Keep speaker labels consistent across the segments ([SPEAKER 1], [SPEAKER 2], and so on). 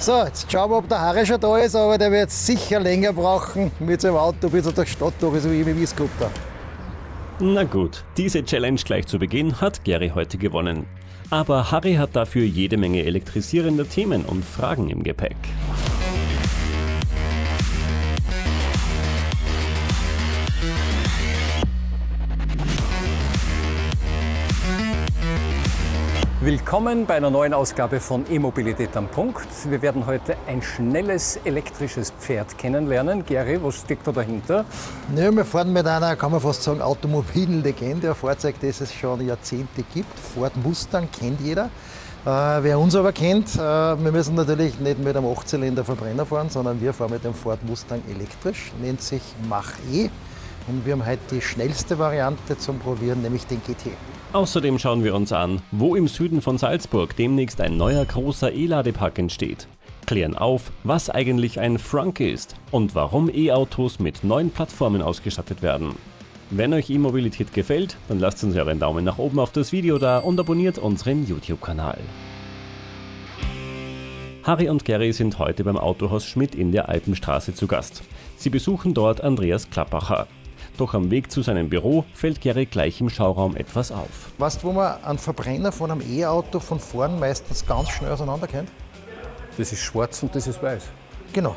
[SPEAKER 1] So, jetzt schauen wir, ob der Harry schon da ist, aber der wird sicher länger brauchen mit seinem Auto bis er die Stadt durch ist, wie mit E-Scooter.
[SPEAKER 2] Na gut, diese Challenge gleich zu Beginn hat Gary heute gewonnen. Aber Harry hat dafür jede Menge elektrisierender Themen und Fragen im Gepäck.
[SPEAKER 3] Willkommen bei einer neuen Ausgabe von E-Mobilität am Punkt. Wir werden heute ein schnelles elektrisches Pferd kennenlernen. Gary, was steckt da dahinter?
[SPEAKER 1] Ja, wir fahren mit einer, kann man fast sagen, automobilen Legende, ein Fahrzeug, das es schon Jahrzehnte gibt. Ford Mustang kennt jeder. Äh, wer uns aber kennt, äh, wir müssen natürlich nicht mit einem 8-Zylinder Verbrenner fahren, sondern wir fahren mit dem Ford Mustang elektrisch, nennt sich Mach-E. Und wir haben heute die schnellste Variante zum Probieren, nämlich den GT.
[SPEAKER 2] Außerdem schauen wir uns an, wo im Süden von Salzburg demnächst ein neuer großer E-Ladepark entsteht. Klären auf, was eigentlich ein Frunk ist und warum E-Autos mit neuen Plattformen ausgestattet werden. Wenn euch E-Mobilität gefällt, dann lasst uns euren Daumen nach oben auf das Video da und abonniert unseren YouTube-Kanal. Harry und Gary sind heute beim Autohaus Schmidt in der Alpenstraße zu Gast. Sie besuchen dort Andreas Klappacher. Doch am Weg zu seinem Büro fällt Gary gleich im Schauraum etwas auf.
[SPEAKER 1] Weißt du, wo man einen Verbrenner von einem E-Auto von vorn meistens ganz schnell auseinander kennt?
[SPEAKER 3] Das ist schwarz und das ist weiß.
[SPEAKER 1] Genau.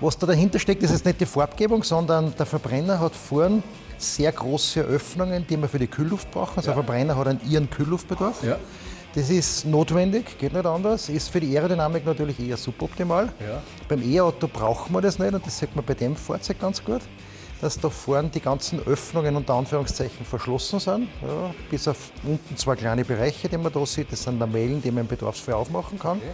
[SPEAKER 1] Was da dahinter steckt, ist jetzt nicht die Farbgebung, sondern der Verbrenner hat vorn sehr große Öffnungen, die man für die Kühlluft braucht. Also ja. der Verbrenner hat einen ihren Kühlluftbedarf. Ja. Das ist notwendig, geht nicht anders, ist für die Aerodynamik natürlich eher suboptimal. Ja. Beim E-Auto braucht man das nicht und das sieht man bei dem Fahrzeug ganz gut dass da vorne die ganzen Öffnungen unter Anführungszeichen verschlossen sind. Ja, bis auf unten zwei kleine Bereiche, die man da sieht. Das sind Lamellen, die man im Bedarfsfall aufmachen kann. Okay.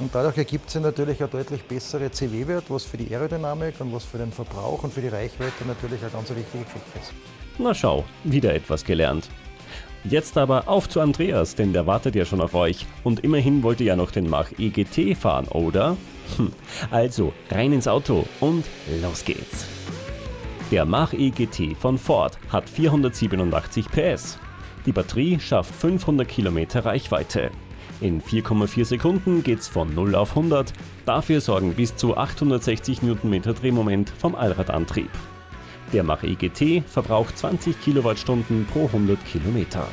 [SPEAKER 1] Und dadurch ergibt sich natürlich ein deutlich bessere CW-Wert, was für die Aerodynamik und was für den Verbrauch und für die Reichweite natürlich eine ganz wichtige Geschichte ist.
[SPEAKER 2] Na schau, wieder etwas gelernt. Jetzt aber auf zu Andreas, denn der wartet ja schon auf euch. Und immerhin wollt ihr ja noch den Mach EGT fahren, oder? Hm. Also, rein ins Auto und los geht's. Der Mach-E GT von Ford hat 487 PS. Die Batterie schafft 500 Kilometer Reichweite. In 4,4 Sekunden geht's von 0 auf 100, dafür sorgen bis zu 860 Nm Drehmoment vom Allradantrieb. Der Mach-E GT verbraucht 20 Kilowattstunden pro 100 Kilometer.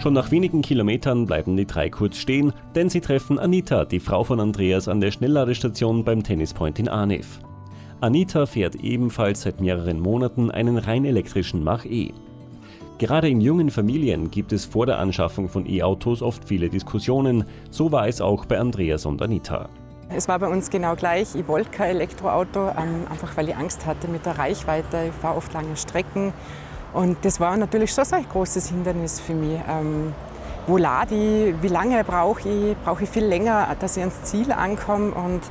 [SPEAKER 2] Schon nach wenigen Kilometern bleiben die drei kurz stehen, denn sie treffen Anita, die Frau von Andreas, an der Schnellladestation beim Tennispoint in Arnev. Anita fährt ebenfalls seit mehreren Monaten einen rein elektrischen Mach-E. Gerade in jungen Familien gibt es vor der Anschaffung von E-Autos oft viele Diskussionen, so war es auch bei Andreas und Anita.
[SPEAKER 4] Es war bei uns genau gleich. Ich wollte kein Elektroauto, ähm, einfach weil ich Angst hatte mit der Reichweite. Ich fahre oft lange Strecken und das war natürlich schon so ein großes Hindernis für mich. Ähm, wo lade ich, wie lange brauche ich, brauche ich viel länger, dass ich ans Ziel ankomme. Und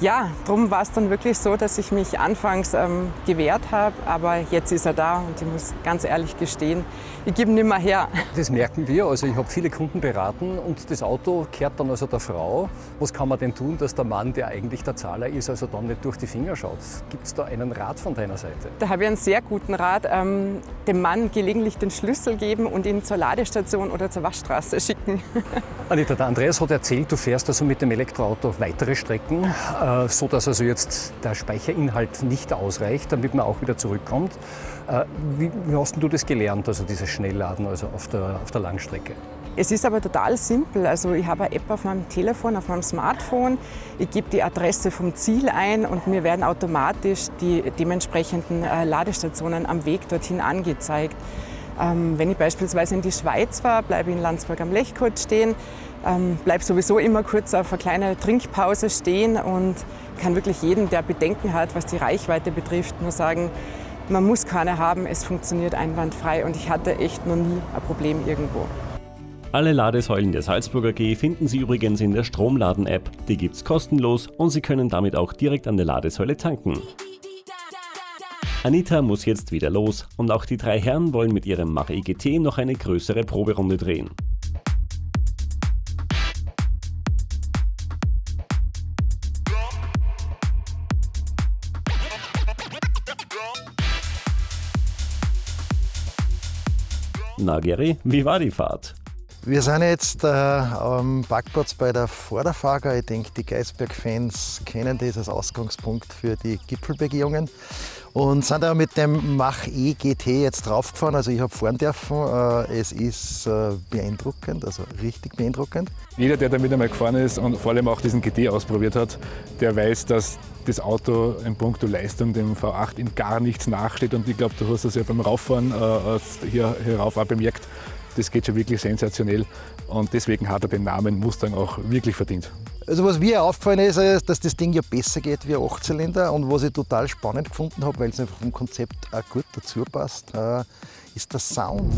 [SPEAKER 4] ja, darum war es dann wirklich so, dass ich mich anfangs ähm, gewehrt habe, aber jetzt ist er da und ich muss ganz ehrlich gestehen, ich gebe ihn nicht mehr her.
[SPEAKER 3] Das merken wir, also ich habe viele Kunden beraten und das Auto kehrt dann also der Frau. Was kann man denn tun, dass der Mann, der eigentlich der Zahler ist, also dann nicht durch die Finger schaut? Gibt es da einen Rat von deiner Seite?
[SPEAKER 4] Da habe ich einen sehr guten Rat, ähm, dem Mann gelegentlich den Schlüssel geben und ihn zur Ladestation oder zur Waschstraße schicken.
[SPEAKER 3] Anita, der Andreas hat erzählt, du fährst also mit dem Elektroauto weitere Strecken. Äh, so dass also jetzt der Speicherinhalt nicht ausreicht, damit man auch wieder zurückkommt. Äh, wie, wie hast du das gelernt, also dieses Schnellladen also auf, der, auf der Langstrecke?
[SPEAKER 4] Es ist aber total simpel. Also ich habe eine App auf meinem Telefon, auf meinem Smartphone. Ich gebe die Adresse vom Ziel ein und mir werden automatisch die dementsprechenden äh, Ladestationen am Weg dorthin angezeigt. Ähm, wenn ich beispielsweise in die Schweiz war, bleibe ich in Landsberg am Lechkot stehen, ähm, bleibe sowieso immer kurz auf eine kleine Trinkpause stehen und kann wirklich jeden, der Bedenken hat, was die Reichweite betrifft, nur sagen, man muss keine haben, es funktioniert einwandfrei und ich hatte echt noch nie ein Problem irgendwo.
[SPEAKER 2] Alle Ladesäulen der Salzburger G finden Sie übrigens in der Stromladen-App. Die gibt's kostenlos und Sie können damit auch direkt an der Ladesäule tanken. Anita muss jetzt wieder los und auch die drei Herren wollen mit ihrem Mach EGT noch eine größere Proberunde drehen. Na Gary, wie war die Fahrt?
[SPEAKER 1] Wir sind jetzt äh, am Parkplatz bei der Vorderfager. Ich denke, die Geisberg-Fans kennen als Ausgangspunkt für die Gipfelbegehungen. Und sind aber mit dem Mach E GT jetzt draufgefahren. Also ich habe fahren dürfen. Äh, es ist äh, beeindruckend, also richtig beeindruckend.
[SPEAKER 5] Jeder, der damit einmal gefahren ist und vor allem auch diesen GT ausprobiert hat, der weiß, dass das Auto in puncto Leistung dem V8 in gar nichts nachsteht. Und ich glaube, du hast das ja beim Rauffahren äh, hier, hier rauf auch bemerkt das geht schon wirklich sensationell. Und deswegen hat er den Namen Mustang auch wirklich verdient.
[SPEAKER 1] Also was mir aufgefallen ist, ist, dass das Ding ja besser geht wie ein 8-Zylinder und was ich total spannend gefunden habe, weil es einfach vom Konzept auch gut dazu passt, äh, ist der Sound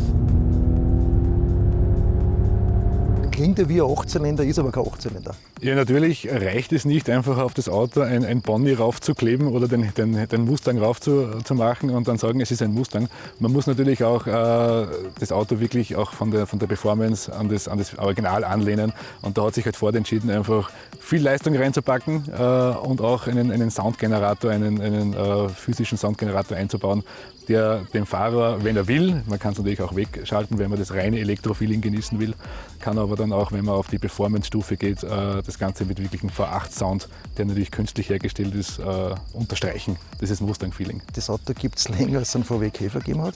[SPEAKER 1] klingt ja wie ein Achtzylinder, ist aber kein Achtzylinder.
[SPEAKER 5] Ja, natürlich reicht es nicht, einfach auf das Auto ein, ein Bonnie raufzukleben oder den, den, den Mustang raufzumachen und dann sagen, es ist ein Mustang. Man muss natürlich auch äh, das Auto wirklich auch von der, von der Performance an das, an das Original anlehnen. Und da hat sich halt Ford entschieden, einfach viel Leistung reinzupacken äh, und auch einen, einen Soundgenerator, einen, einen äh, physischen Soundgenerator einzubauen, der dem Fahrer, wenn er will, man kann es natürlich auch wegschalten, wenn man das reine Elektrofeeling genießen will, kann aber dann auch, wenn man auf die Performance-Stufe geht, äh, das Ganze mit wirklichem V8-Sound, der natürlich künstlich hergestellt ist, äh, unterstreichen. Das ist Mustang-Feeling.
[SPEAKER 1] Das Auto gibt es länger, als es ein VW Käfer gegeben hat.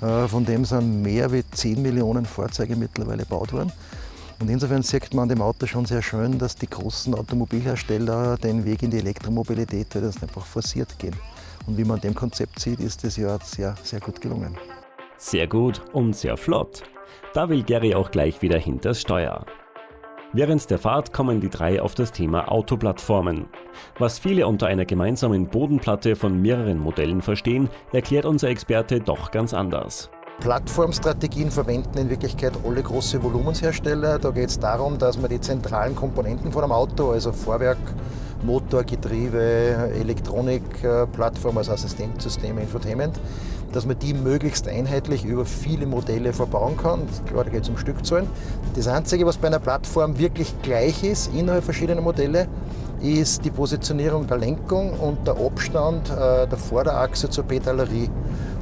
[SPEAKER 1] Äh, von dem sind mehr als 10 Millionen Fahrzeuge mittlerweile gebaut worden. Und insofern sieht man an dem Auto schon sehr schön, dass die großen Automobilhersteller den Weg in die Elektromobilität das einfach forciert gehen. Und wie man an dem Konzept sieht, ist das ja sehr, sehr gut gelungen.
[SPEAKER 2] Sehr gut und sehr flott. Da will Gary auch gleich wieder hinters Steuer. Während der Fahrt kommen die drei auf das Thema Autoplattformen. Was viele unter einer gemeinsamen Bodenplatte von mehreren Modellen verstehen, erklärt unser Experte doch ganz anders.
[SPEAKER 1] Plattformstrategien verwenden in Wirklichkeit alle große Volumenshersteller. Da geht es darum, dass man die zentralen Komponenten von einem Auto, also Vorwerk, Motor, Getriebe, Elektronikplattform, also Assistenzsysteme, Infotainment, dass man die möglichst einheitlich über viele Modelle verbauen kann. Klar, da geht es um Stückzahlen. Das Einzige, was bei einer Plattform wirklich gleich ist, innerhalb verschiedener Modelle, ist die Positionierung der Lenkung und der Abstand äh, der Vorderachse zur Pedalerie.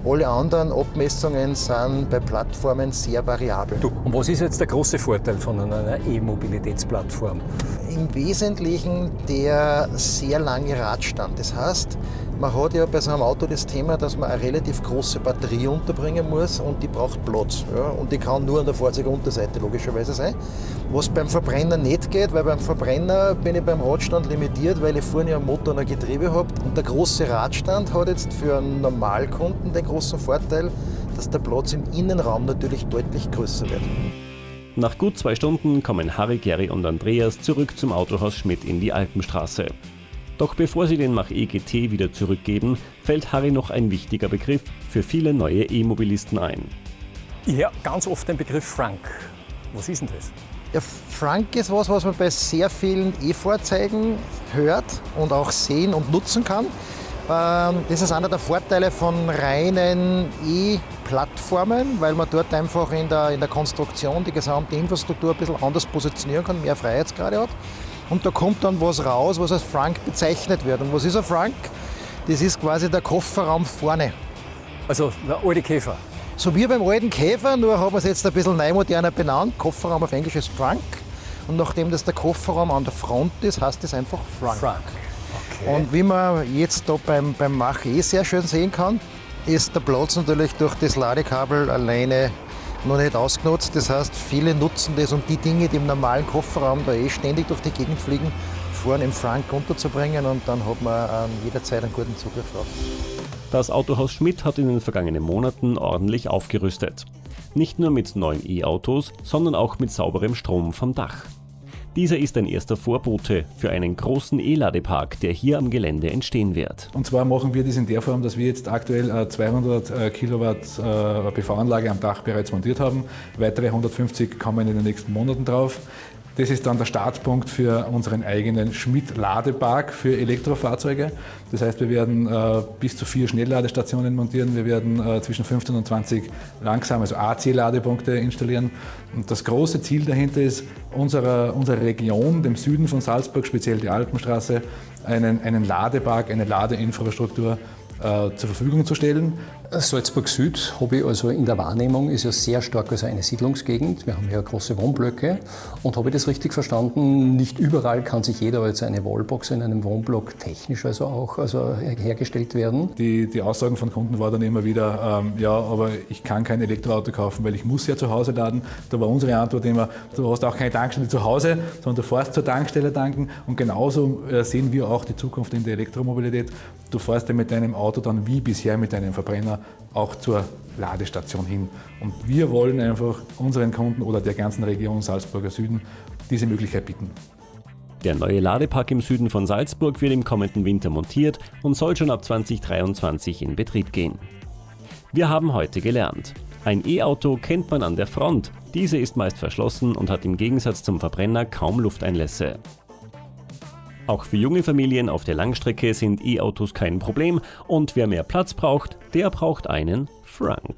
[SPEAKER 1] Alle anderen Abmessungen sind bei Plattformen sehr variabel.
[SPEAKER 3] Du, und was ist jetzt der große Vorteil von einer E-Mobilitätsplattform?
[SPEAKER 1] Im Wesentlichen der sehr lange Radstand. Das heißt, man hat ja bei so einem Auto das Thema, dass man eine relativ große Batterie unterbringen muss und die braucht Platz. Ja? Und die kann nur an der Fahrzeugunterseite logischerweise sein. Was beim Verbrenner nicht geht, weil beim Verbrenner bin ich beim Radstand limitiert, weil ich vorne einen Motor und ein Getriebe habe. Und der große Radstand hat jetzt für einen Normalkunden den großen Vorteil, dass der Platz im Innenraum natürlich deutlich größer wird.
[SPEAKER 2] Nach gut zwei Stunden kommen Harry, Gary und Andreas zurück zum Autohaus Schmidt in die Alpenstraße. Doch bevor sie den Mach EGT wieder zurückgeben, fällt Harry noch ein wichtiger Begriff für viele neue E-Mobilisten ein.
[SPEAKER 3] Ja, ganz oft den Begriff Frank. Was ist denn das?
[SPEAKER 1] Ja, Frank ist was, was man bei sehr vielen E-Fahrzeugen hört und auch sehen und nutzen kann. Ähm, das ist einer der Vorteile von reinen E-Plattformen, weil man dort einfach in der, in der Konstruktion die gesamte Infrastruktur ein bisschen anders positionieren kann, mehr Freiheitsgrade hat. Und da kommt dann was raus, was als Frank bezeichnet wird. Und was ist ein Frank? Das ist quasi der Kofferraum vorne.
[SPEAKER 3] Also der alte Käfer.
[SPEAKER 1] So wie beim alten Käfer, nur haben wir es jetzt ein bisschen neu moderner benannt. Kofferraum auf Englisch ist Frank. Und nachdem das der Kofferraum an der Front ist, heißt es einfach Frank.
[SPEAKER 3] Frank. Okay.
[SPEAKER 1] Und wie man jetzt da beim, beim Mach E sehr schön sehen kann, ist der Platz natürlich durch das Ladekabel alleine noch nicht ausgenutzt. Das heißt, viele nutzen das, um die Dinge, die im normalen Kofferraum da eh ständig durch die Gegend fliegen, vorne im Frank unterzubringen und dann hat man ähm, jederzeit einen guten Zugriff drauf.
[SPEAKER 2] Das Autohaus Schmidt hat in den vergangenen Monaten ordentlich aufgerüstet. Nicht nur mit neuen E-Autos, sondern auch mit sauberem Strom vom Dach. Dieser ist ein erster Vorbote für einen großen E-Ladepark, der hier am Gelände entstehen wird.
[SPEAKER 5] Und zwar machen wir das in der Form, dass wir jetzt aktuell 200 äh, Kilowatt äh, PV-Anlage am Dach bereits montiert haben. Weitere 150 kommen in den nächsten Monaten drauf. Das ist dann der Startpunkt für unseren eigenen Schmidt-Ladepark für Elektrofahrzeuge. Das heißt, wir werden äh, bis zu vier Schnellladestationen montieren. Wir werden äh, zwischen 15 und 20 langsam, also AC-Ladepunkte installieren. Und das große Ziel dahinter ist, unserer, unserer Region, dem Süden von Salzburg, speziell die Alpenstraße, einen, einen Ladepark, eine Ladeinfrastruktur äh, zur Verfügung zu stellen.
[SPEAKER 3] Salzburg Süd habe ich also in der Wahrnehmung ist ja sehr stark also eine Siedlungsgegend. Wir haben ja große Wohnblöcke und habe ich das richtig verstanden? Nicht überall kann sich jeder als eine Wallbox in einem Wohnblock technisch also auch also hergestellt werden.
[SPEAKER 5] Die, die Aussagen von Kunden war dann immer wieder, ähm, ja, aber ich kann kein Elektroauto kaufen, weil ich muss ja zu Hause laden. Da war unsere Antwort immer, du hast auch keine Tankstelle zu Hause, sondern du fährst zur Tankstelle tanken und genauso äh, sehen wir auch die Zukunft in der Elektromobilität. Du fährst ja mit deinem Auto dann wie bisher mit deinem Verbrenner auch zur Ladestation hin. Und wir wollen einfach unseren Kunden oder der ganzen Region Salzburger Süden diese Möglichkeit bieten.
[SPEAKER 2] Der neue Ladepark im Süden von Salzburg wird im kommenden Winter montiert und soll schon ab 2023 in Betrieb gehen. Wir haben heute gelernt. Ein E-Auto kennt man an der Front. Diese ist meist verschlossen und hat im Gegensatz zum Verbrenner kaum Lufteinlässe. Auch für junge Familien auf der Langstrecke sind E-Autos kein Problem und wer mehr Platz braucht, der braucht einen Frank.